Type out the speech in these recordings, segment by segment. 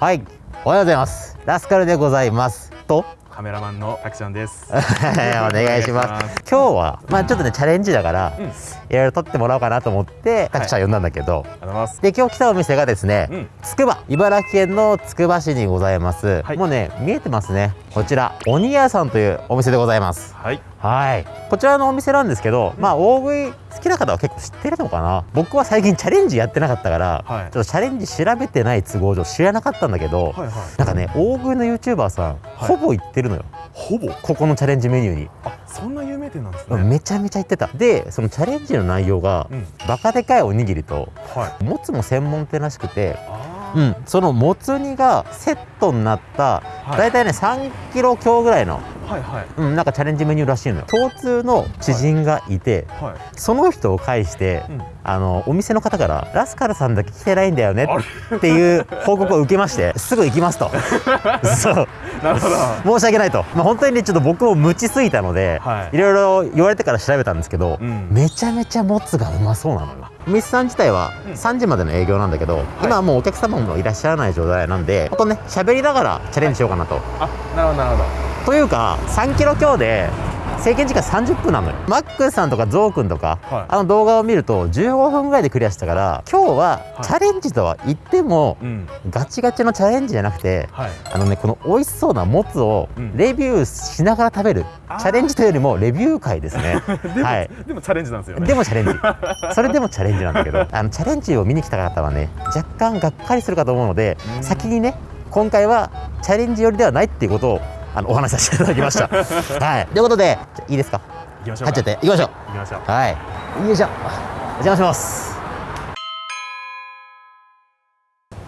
はいおはようございます。ラスカルでございます。と？カメラマンのたくちゃんです。お願いします。今日はまあちょっとねチャレンジだから、いろいろ撮ってもらおうかなと思ってたくちゃん呼んだんだけど。で今日来たお店がですね、うん、つくば茨城県のつくば市にございます、はい。もうね見えてますねこちら鬼屋さんというお店でございます。はい、はい。こちらのお店なんですけど、まあ大食い好きな方は結構知ってるのかな。僕は最近チャレンジやってなかったから、はい。ちょっとチャレンジ調べてない都合上知らなかったんだけど、はい、はい。なんかね大食いの YouTuber さん、はい。ほぼ行ってるのよ。ほぼ？ここのチャレンジメニューに、あ、そんな有名店なんですね。めちゃめちゃ行ってた。でそのチャレンジの内容が、うん、バカでかいおにぎりとはい。もつも専門店らしくてあうん、そのもつ煮がセットになった、あ、だい。たいね3キロ強ぐらいの、はい、はい、うん、なんかチャレンジメニューらしいのよ。共通の知人がいて、はい。その人を介して、うん、あのお店の方から「ラスカルさんだけ来てないんだよね」っていう報告を受けまして すぐ行きますと。そう。なるほど。申し訳ないと、まあ、本当にねちょっと僕も無知すぎたので、はい。いろいろ言われてから調べたんですけど、うん。めちゃめちゃもつがうまそうなのよお店さん自体はうん。3時までの営業なんだけど、今はもうお客様もいらっしゃらない状態なんでほんとね喋りながらチャレンジしようかなと、あ、なるほど、なるほど。というか3キロ強で制限時間30分なのよ。マックスさんとかゾウくんとか、はい。あの動画を見ると15分ぐらいでクリアしたから今日ははい。チャレンジとは言っても、うん、ガチガチのチャレンジじゃなくてはい。あのねこの美味しそうなもつをうん。レビューしながら食べる、あー。チャレンジというよりもレビュー会ですね。でも、はい。でもチャレンジなんですよね。でもチャレンジ。それでもチャレンジなんだけどあのチャレンジを見に来た方はね若干がっかりするかと思うのでうん。先にね今回はチャレンジ寄りではないっていうことをあのお話しさせていただきました。はい。ということでいいですか？行きましょうか。入っちゃって。いきましょう。行きましょう。はい。よいしょ。お邪魔します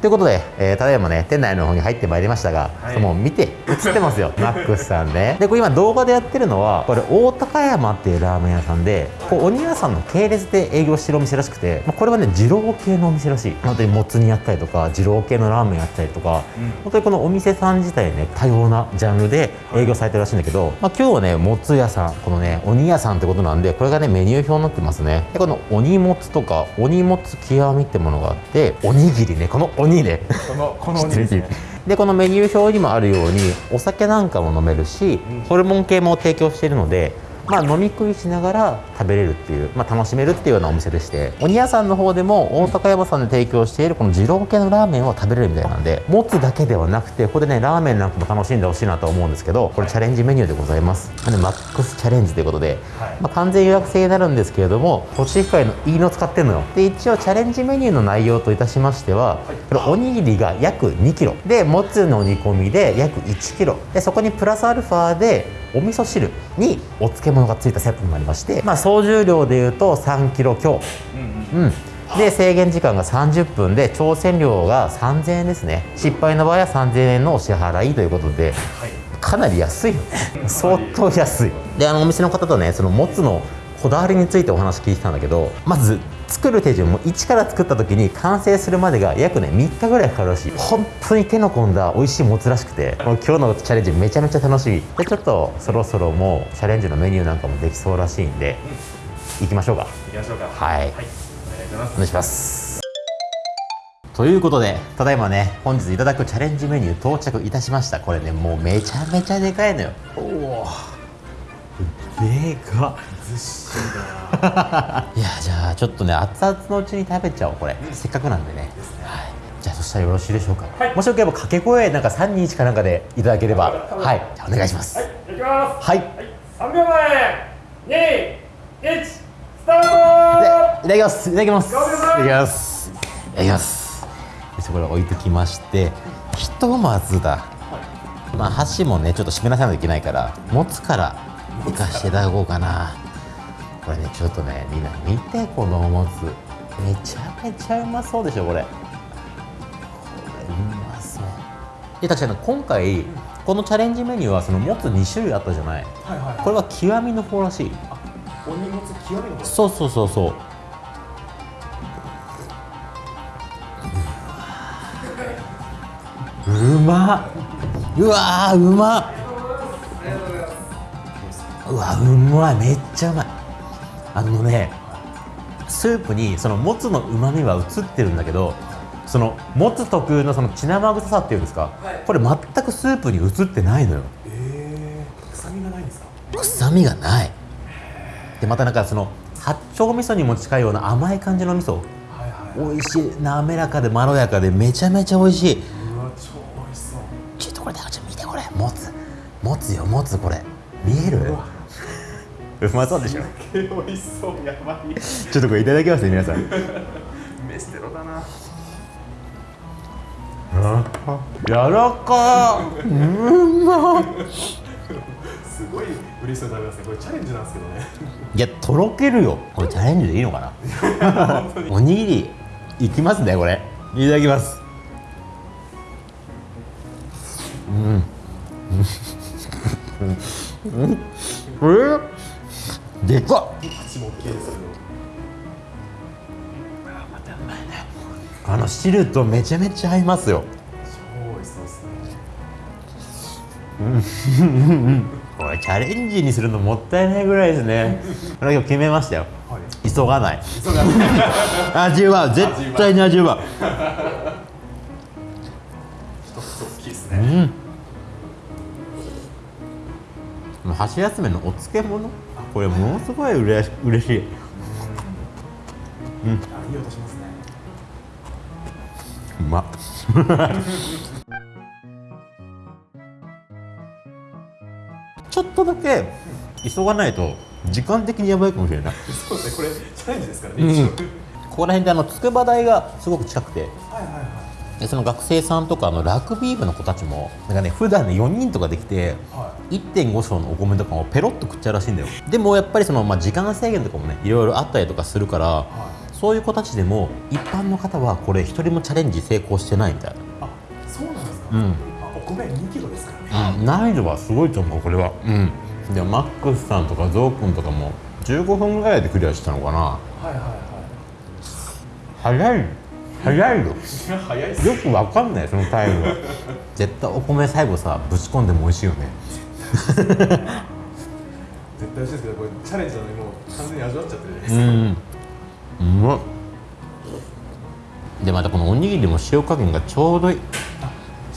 ということで、えーただいまね店内の方に入ってまいりましたが、はい。もう見て映ってますよ。マックスさんね。でこれ今動画でやってるのはこれ大高山っていうラーメン屋さんでこう鬼屋さんの系列で営業してるお店らしくて、まあ、これはね二郎系のお店らしい。本当にもつ煮やったりとか二郎系のラーメンやったりとかうん、本当にこのお店さん自体ね多様なジャンルで営業されてるらしいんだけど、まあ、今日はねもつ屋さんこのね鬼屋さんってことなんでこれがねメニュー表になってますね。でこの鬼もつとか鬼もつ極みってものがあっておにぎりねこの鬼ね。この、こ の知ってるおにぎりですね。でこのメニュー表にもあるようにお酒なんかも飲めるし、うん。ホルモン系も提供しているのでまあ、飲み食いしながら食べれるっていう、まあ、楽しめるっていうようなお店でして鬼屋さんの方でも大高山さんで提供しているこの二郎系のラーメンを食べれるみたいなんでもつだけではなくてここでねラーメンなんかも楽しんでほしいなと思うんですけどこれチャレンジメニューでございます。でマックスチャレンジということで、はい。まあ、完全予約制になるんですけれどもコシヒカリのいいの使ってるのよ。で一応チャレンジメニューの内容といたしましてはこれおにぎりが約2キロ。でもつの煮込みで約1キロ。でそこにプラスアルファでお味噌汁にお漬物がついたセットになりまして、まあ、総重量でいうと3キロ強。うん、うん。うん。で制限時間が30分で挑戦料が3000円ですね。失敗の場合は3000円のお支払いということではい。かなり安い。よね相当安い。であのお店の方とねそのもつのこだわりについてお話聞いてたんだけどまず作る手順も一から作った時に完成するまでが約ね3日ぐらいかかるらしい。本当に手の込んだ美味しいもつらしくてもう今日のチャレンジめちゃめちゃ楽しみでちょっとそろそろもうチャレンジのメニューなんかもできそうらしいんで行きましょうか。行きましょうか。はい。はい。お願いします。お。願いします。ということでただいまね本日いただくチャレンジメニュー到着いたしました。これねもうめちゃめちゃでかいのよ。おおでかっ。ずっしりだ いやじゃあちょっとね熱々のうちに食べちゃおうこれ、せっかくなんでね。はい。じゃあそしたらよろしいでしょうか、はい。もしよければ掛け声なんか321かなんかでいただければ。はいじゃあお願いします。はい、いきます。はい、はい、三秒前、二、一、スタート。でいただきます。いただきます。いただきます。いただきます。よしこれ置いときましてひとまずだ。まあ箸もねちょっと締めなさないといけないから持つからいかしていただこうかな。これねちょっとねみんな見てこのおもつ。めちゃめちゃうまそうでしょこれ。これうまそう。で確かに今回このチャレンジメニューはそのもつ2種類あったじゃない。はいはい。これは極みの方らしい。お荷物極みの方。そうそうそうそう。うまっうわーうまっうわうまいめっちゃうまい。あのねスープにそのもつのうまみは移ってるんだけどそのもつ特有のその血生臭さっていうんですか、これ全くスープに移ってないのよ。えー、臭みがないんですか？臭みがない。でまたなんかその八丁味噌にも近いような甘い感じの味噌。はいはい美味しい。滑らかでまろやかでめちゃめちゃ美味しい。うわ超美味しそう。ちょっとこれちょっと見てこれ。もつ。もつよもつこれ。見える？うまそうでしょ。美味しそうやばいちょっとこれいただきますね皆さん。メステロだな。やらか。うんまっ。すごい嬉しそうに食べますね。これチャレンジなんですけどね。いやとろけるよ。これチャレンジでいいのかな？おにぎりいきますねこれ。いただきます。うん。うん。うん。えでかっ。あの汁とめちゃめちゃ合いますよ。そうですねこれチャレンジにするのもったいないぐらいですね。これ今日決めましたよ。はい急がない。急がない。味は絶対に味は一つ大きいですねうん箸休めのお漬物？これものすごいうれし嬉しい。あいい音しますねうま。っ ちょっとだけ急がないと時間的にやばいかもしれない。そうですねこれチャレンジですからね、うん。ここら辺であの筑波大がすごく近くて。はいはいはい。でその学生さんとかあのラグビー部の子たちもなんかね普段ね4人とかできては1.5升のお米とかをペロッと食っちゃうらしいんだよ。でもやっぱりその、まあ、時間制限とかもねいろいろあったりとかするからはそういう子たちでも一般の方はこれ一人もチャレンジ成功してないみたいあそうなんですか、うん。あお米2キロですか？らね、な、うん、難易度はすごいと思うこれは。うん。でマックスさんとかゾウくんとかも15分ぐらいでクリアしたのかな。はいはいは早い。早いよ。いいや早いよくわかんないそのタイムは 絶対お米最後さぶち込んでも美味しいよね絶対美味しいですけどこれチャレンジなのにもう完全に味わっちゃってる。じゃないですか、うん。うまっでまたこのおにぎりも塩加減がちょうどいい。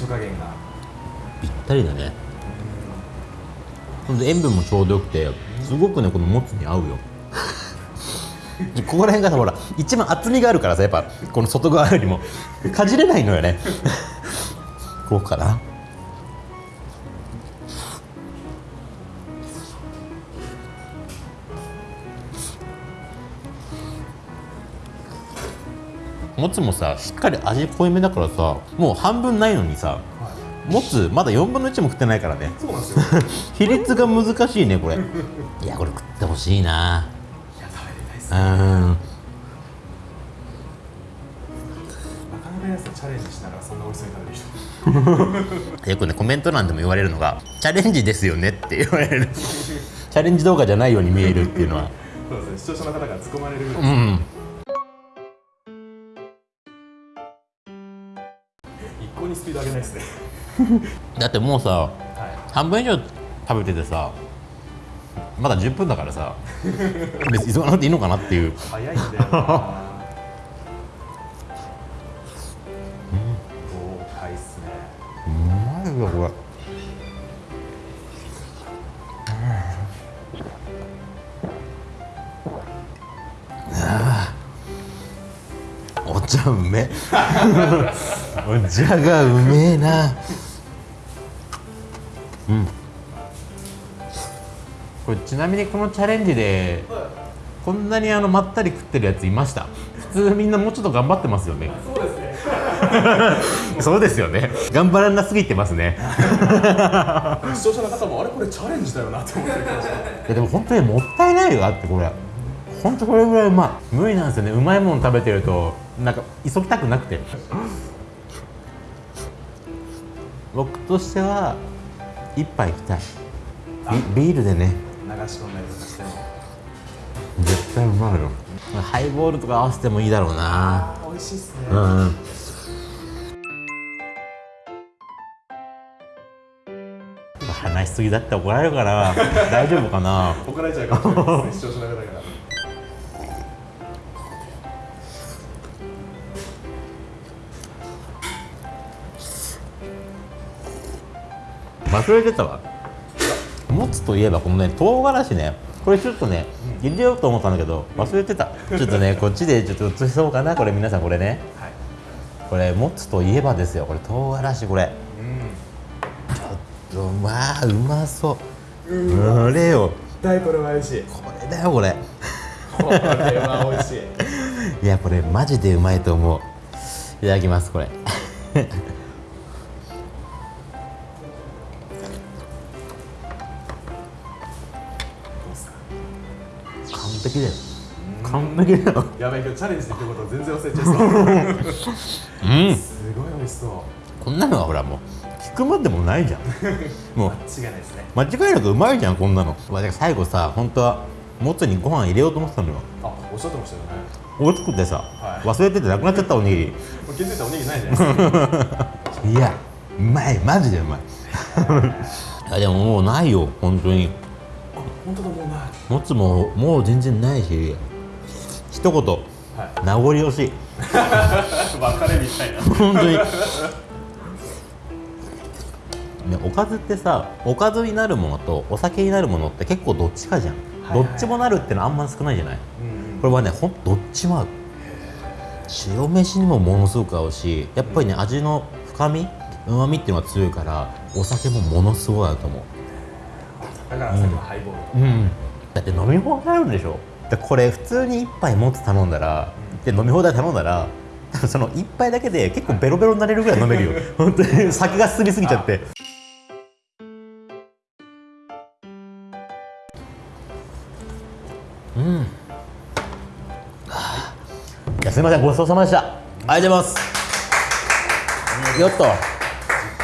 塩加減が。ぴったりだね。ほん。で塩分もちょうどよくてすごくねこのもつに合うよ。ここら辺がさほら一番厚みがあるからさやっぱこの外側よりも。かじれないのよね。こうかなもつもさしっかり味濃いめだからさもう半分ないのにさはい。もつまだ4分の1も食ってないからね。そうなんですよ。い や比率が難しいねこれ。いやこれ食ってほしいな。食べれないっすん。チャレンジしながらそんな美味しそうに食べる人 よくねコメント欄でも言われるのがチャレンジですよねって言われる。チャレンジ動画じゃないように見えるっていうのは。そうですね。視聴者の方が突っ込まれる。ぐらい、うんピード上げないですね。だってもうさはい。半分以上食べててさまだ10分だからさ別に急がなくていいのかなっていう。早いんだよな豪快っすね。うまいよこれ。お茶うめお茶がうめえな。うん。これちなみにこのチャレンジでこんなにあのまったり食ってるやついました？普通みんなもうちょっと頑張ってますよね。そうですねそうですよね。頑張らなすぎてますね。視聴者の方もあれこれチャレンジだよなって思ってました。いやでも本当にもったいないよだってこれ。本当これぐらいうまい。無理なんですよね。うまいもの食べてるとなんか急ぎたくなくて僕としては一杯いきたいビビールでね。流し込んだりとかしても。絶対うまいよハイボールとか合わせてもいいだろうな。美味しいっすね、うん話しすぎだって怒られるかな大丈夫かな。怒られちゃうかもしれないですね。視聴者の方から忘れてたわ。もつといえばこのね唐辛子ね。これちょっとね入れようと思ったんだけど忘れてた。ちょっとね こっちでちょっと映そうかなこれ皆さんこれね。はい。これもつといえばですよこれ唐辛子これ。うん。ちょっとまあうまそう。これよ。絶対これは美味しい。これだよこれ。これは美味しい。いやこれマジでうまいと思う。いただきますこれ璧だよ。完璧だよ。やばい今日チャレンジできること全然忘れちゃいそううん。すごい美味しそう。こんなのはほらもう聞くまでもないじゃん。もう間違いないですね。間違いなくうまいじゃんこんなの。最後さ本当はもつにご飯入れようと思ってたのよ。あおっしゃってましたよね。大きくてさ、はい。忘れててなくなっちゃったおにぎり。もう気づいたらおにぎりないじゃないですか。いやうまい。マジでうまい。いやでももうないよ本当に。あ本当だもうない。もつももう全然ないし一言はい。名残惜しい。別れみたいな。本当に。ねおかずってさおかずになるものとお酒になるものって結構どっちかじゃん、はいはい。どっちもなるってのあんま少ないじゃない？うんこれはねほんどっちも合う。白飯にもものすごく合うしやっぱりね味の深みうまみっていうのが強いからお酒もものすごい合うと思うだからさっきのハイボールう。ん。だって飲み放題あるんでしょ。でこれ普通に一杯もつ頼んだらで飲み放題頼んだら その一杯だけで結構ベロベロになれるぐらい飲めるよ。本当に酒が進みすぎちゃって。うん。はあいやすみませんごちそうさまでした。ありがとうございます。よっと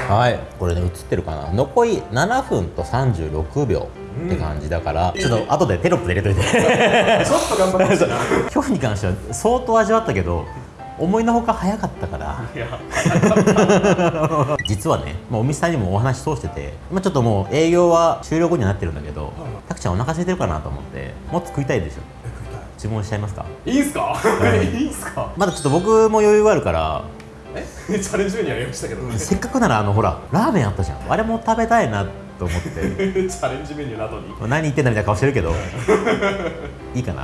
はい。これね映ってるかな？残り7分と36秒って感じだから、ちょっと後でテロップで入れといて。ちょっと頑張って今日に関しては相当味わったけど思いのほか早かったから。実はね、まあ、お店さんにもお話通してて、まあ、ちょっともう営業は終了後にはなってるんだけど、たくちゃんお腹空いてるかなと思ってもっと食いたいでしょ。注文しちゃいますか？いいんすか、い、いんすか？まだちょっと僕も余裕があるからえ チャレンジメニューありましたけど。ねチせっかくならあのほらラーメンあったじゃん。あれも食べたいなと思って。ャレンジメニューなどに。何言ってんだみたいな顔してるけど。い。いかな。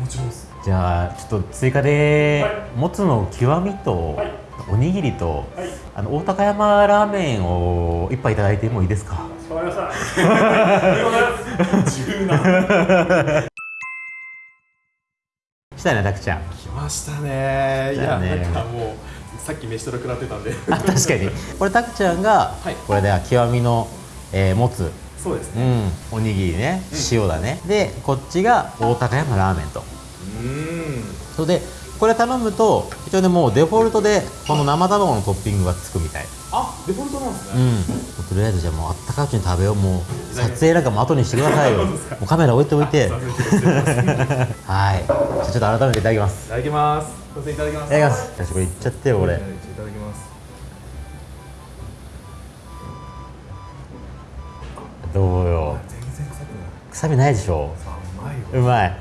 もちろんです。じゃあちょっと追加で、はい。もつの極みと、はい。おにぎりと、はい。あの大高山ラーメンを一杯いただいてもいいですか？わかりました。ありがとうございます。自由な。したいなたくちゃん。来ましたね。いやだね。なんかもうさっき飯食らってたんで。あ 確かに。これたくちゃんが、はい。これでは極みの、えーもつ。うそうですね。ん。おにぎりね。塩だね、でこっちが大高山ラーメンと。うん。それでこれ頼むと一応ねもうデフォルトでこの生卵のトッピングがつくみたい。あデフォルトなんですね、うん、とりあえずじゃあもうあったかいうちに食べよう。もう撮影なんかも後にしてくださいよ。もうカメラ置いておいて。はい。じゃあちょっと改めていただきます。ただきますすいませんいただきます。いただきます。これいっちゃってよこれいただきますどうよ全然臭くない臭みないでしょあうまいようまい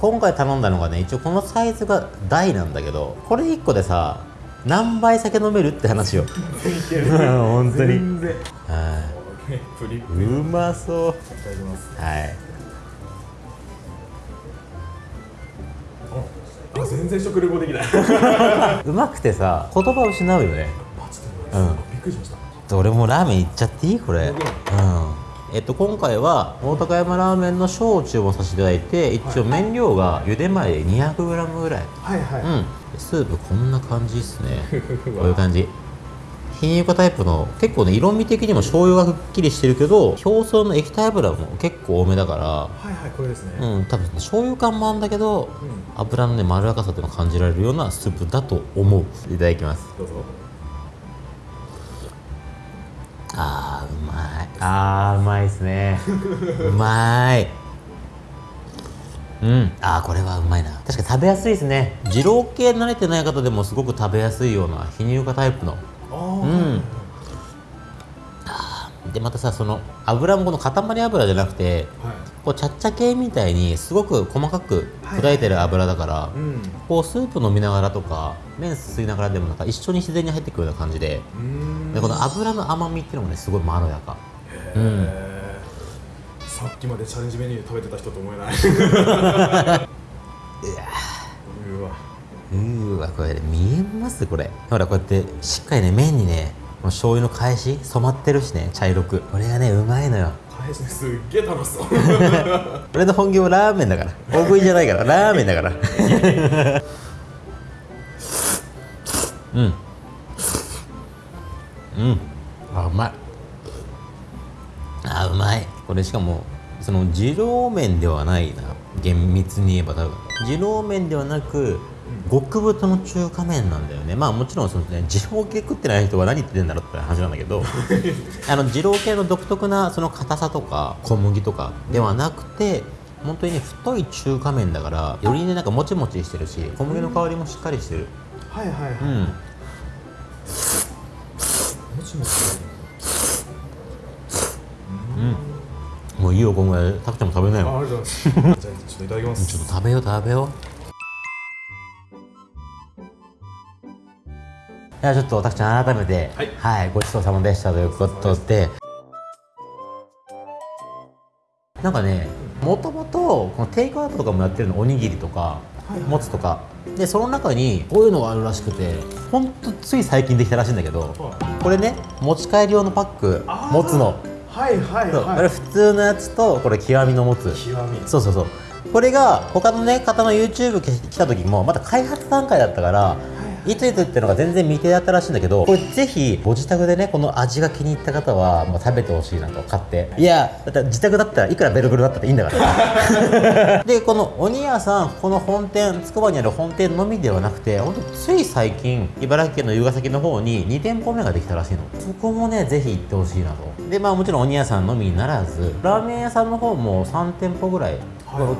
今回頼んだのがね一応このサイズが大なんだけどこれ1個でさ何杯酒飲めるって話よ本当にうまそういただきますはい全然食レポできない。うまくてさ言葉失うよね。あちょっと待ってびっくりしました。俺もラーメンいっちゃっていい？これ。うん。えっと今回は大高山ラーメンの小を注文させていただい。て一応麺量が茹で前で 200g ぐらい。はいはい、うん。スープこんな感じですね。こういう感じ貧乳化タイプの結構ね色味的にも醤油がくっきりしてるけど表層の液体油も結構多めだかはいはいこれですね、らうん多分醤油感もあるんだけど、油のねまろやかさっていうのを感じられるようなスープだと思う。いただきます。どうぞ。あーうまい。あーうまいですね。うまい。うん。あーこれはうまいな。確かに食べやすいですね。二郎系慣れてない方でもすごく食べやすいような非乳化タイプのああ、うん。でまたさその油もこの塊油じゃなくてはい。こうちゃっちゃ系みたいにすごく細かく砕いてる油だから、うん。こうスープ飲みながらとか麺すすいながらでもなんか一緒に自然に入ってくるような感じででこの油の甘みっていうのもねすごいまろやか。うん。さっきまでチャレンジメニュー食べてた人と思えない うーわこれ見えますこれ。ほらこうやってしっかりね麺にねこの醤油の返し染まってるしね茶色く。これがねうまいのよ。返しねすっげえ楽しそう。俺の本業ラーメンだから。大食いじゃないから。ラーメンだから。うん。うん。あうまい。あうまい。これしかもその二郎麺ではないな。厳密に言えば多分。二郎麺ではなく極太の中華麺なんだよね。まあもちろんそのね二郎系食ってない人は何言ってんだろうって話なんだけど あの二郎系の独特なその硬さとか小麦とかではなくて本当にね太い中華麺だからよりねなんかもちもちしてるし小麦の香りもしっかりしてる。はいはいはい、うん。もちもち。もういいよこんぐらい。たくちゃんも食べなあよありがとうございます。じゃあちょっといただきます。ちょっと食べよう食べよういやちょっと私改めてはい。ごちそうさまでしたということで。なんかねもともとこのテイクアウトとかもやってるのおにぎりとかもつとか。でその中にこういうのがあるらしくてほんとつい最近できたらしいんだけどはこれね持ち帰り用のパックもつの。はいはいはい。れ普通のやつとこれ極みのもつ。極み。そうそうそう。これが他のね方の YouTube 来た時もまだ開発段階だったからいついつっていうのが全然未定だったらしいんだけどこれぜひご自宅でねこの味が気に入った方はもう食べてほしいなと買って。いや。だって自宅だったらいくらベルベルだったっていいんだから。でこの鬼屋さんこの本店つくばにある本店のみではなくて本当つい最近茨城県の龍ヶ崎の方に2店舗目ができたらしいの。そこもねぜひ行ってほしいなと。でまあもちろん鬼屋さんのみならずラーメン屋さんの方も3店舗ぐらい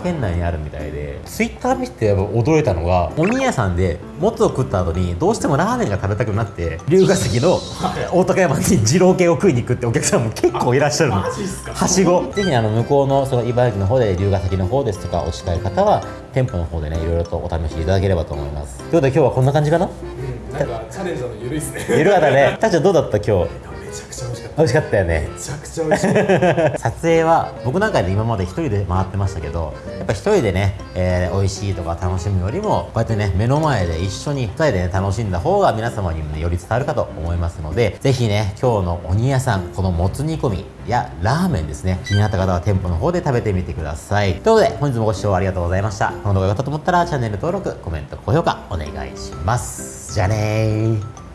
県内にあるみたいで。ツイッター見てて驚いたのが鬼屋さんでもつを食った後にどうしてもラーメンが食べたくなって龍ヶ崎の大高山に二郎系を食いに行くってお客さんも結構いらっしゃるの。はしご。ぜひねあの向こうのその茨城の方で龍ヶ崎の方ですとかお近い方は店舗の方でねいろいろとお試しいただければと思います。ということで今日はこんな感じかな？うんなんかチャレンジなのゆるいっすね。ゆるかったね。たっちゃんどうだった今日？めちゃくちゃ美味しかったよね。めちゃくちゃ美味しかった。撮影は僕なんかで今まで一人で回ってましたけどやっぱ一人でね、えー美味しいとか楽しむよりもこうやってね目の前で一緒に二人でね楽しんだ方が皆様にもねより伝わるかと思いますのでぜひね今日の鬼屋さんこのもつ煮込みやラーメンですね。気になった方は店舗の方で食べてみてください。ということで本日もご視聴ありがとうございました。この動画が良かったと思ったらチャンネル登録コメント高評価お願いします。じゃあねー